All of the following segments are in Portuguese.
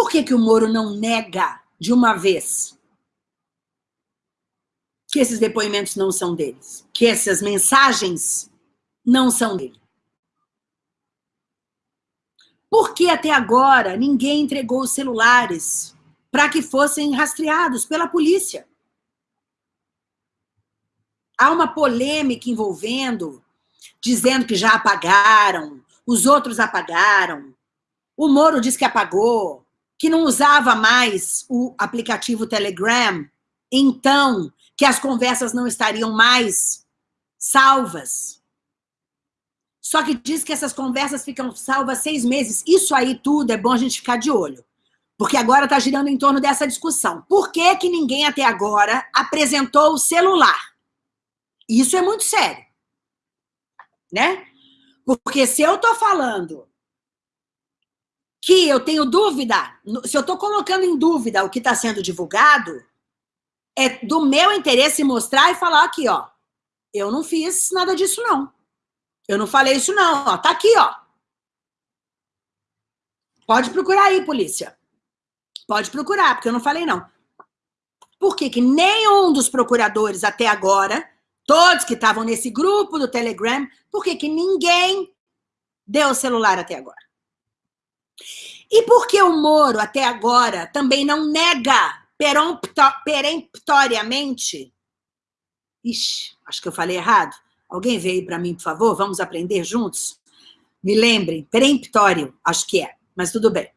Por que, que o Moro não nega de uma vez que esses depoimentos não são deles? Que essas mensagens não são dele? Por que até agora ninguém entregou os celulares para que fossem rastreados pela polícia? Há uma polêmica envolvendo, dizendo que já apagaram, os outros apagaram, o Moro diz que apagou, que não usava mais o aplicativo Telegram, então que as conversas não estariam mais salvas. Só que diz que essas conversas ficam salvas seis meses. Isso aí tudo é bom a gente ficar de olho. Porque agora está girando em torno dessa discussão. Por que, que ninguém até agora apresentou o celular? Isso é muito sério. Né? Porque se eu estou falando que eu tenho dúvida, se eu estou colocando em dúvida o que está sendo divulgado, é do meu interesse mostrar e falar aqui, ó, eu não fiz nada disso, não. Eu não falei isso, não. Ó, tá aqui, ó. Pode procurar aí, polícia. Pode procurar, porque eu não falei, não. Por que, que nenhum dos procuradores até agora, todos que estavam nesse grupo do Telegram, por que, que ninguém deu o celular até agora? E por que o Moro, até agora, também não nega peremptoriamente? Ixi, acho que eu falei errado. Alguém veio para mim, por favor? Vamos aprender juntos? Me lembrem, peremptório, acho que é, mas tudo bem.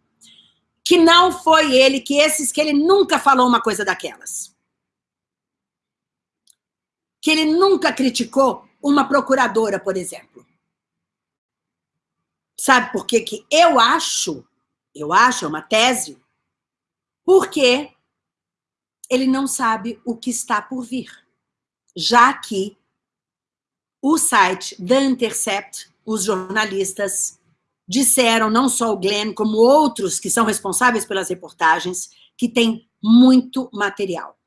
Que não foi ele, que esses, que ele nunca falou uma coisa daquelas. Que ele nunca criticou uma procuradora, por exemplo. Sabe por que que eu acho eu acho, é uma tese, porque ele não sabe o que está por vir. Já que o site The Intercept, os jornalistas, disseram, não só o Glenn, como outros que são responsáveis pelas reportagens, que tem muito material.